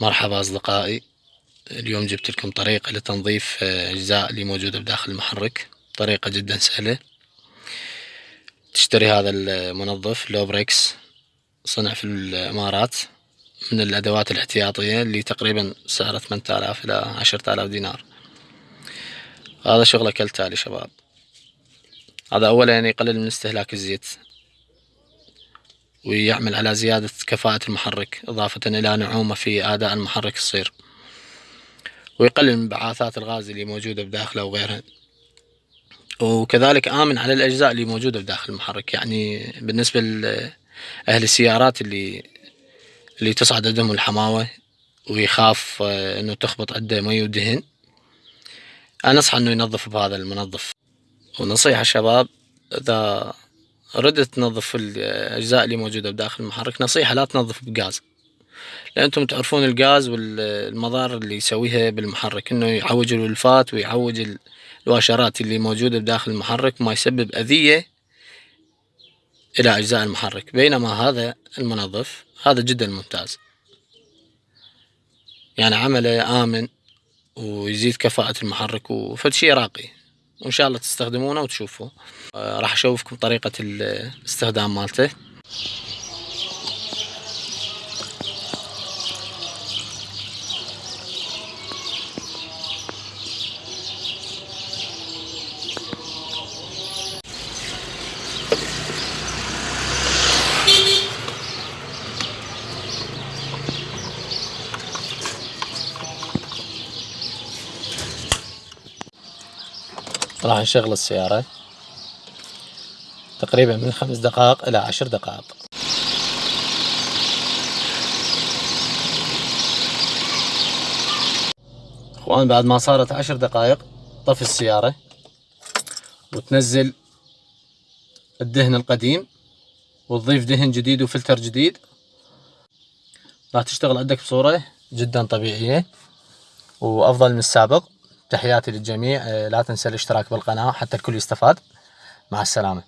مرحبا أصدقائي اليوم جبت لكم طريقة لتنظيف أجزاء اللي موجودة بداخل المحرك طريقة جدا سهلة. تشتري هذا المنظف لوبريكس صنع في الإمارات من الأدوات الاحتياطية اللي تقريبا سعره ثمانية آلاف إلى عشرة آلاف دينار. هذا شغله كالتالي شباب. هذا أولا يعني يقلل من استهلاك الزيت ويعمل على زيادة كفاءة المحرك إضافة إلى نعومة في أداء المحرك الصير ويقلل من بعاثات الغاز اللي موجودة بداخله وغيرها. وكذلك آمن على الأجزاء اللي موجودة بداخل المحرك. يعني بالنسبة لأهل السيارات اللي اللي تصعد عندهم الحماوة ويخاف آه، إنه تخبط عنده مي ودهن. أنا أنصح إنه ينظف بهذا المنظف. ونصيحة شباب إذا ردت تنظف الأجزاء اللي موجودة بداخل المحرك نصيحة لا تنظف بغاز. لأن أنتم تعرفون الغاز والمضار اللي يسويها بالمحرك إنه يعوج الولفات ويعوج الواشرات اللي موجودة بداخل المحرك ما يسبب أذية إلى أجزاء المحرك بينما هذا المنظف هذا جدا ممتاز. يعني عمله آمن ويزيد كفاءة المحرك وفد شي راقي. وإن شاء الله تستخدمونه وتشوفوا آه، راح أشوفكم طريقة الاستخدام مالته. راح نشغل السيارة تقريبا من خمس دقائق إلى عشر دقائق. اخوان بعد ما صارت عشر دقائق طفي السيارة وتنزل الدهن القديم وتضيف دهن جديد وفلتر جديد. راح تشتغل عندك بصورة جدا طبيعية وأفضل من السابق. تحياتي للجميع. آه، لا تنسى الاشتراك بالقناة حتى الكل يستفاد. مع السلامة.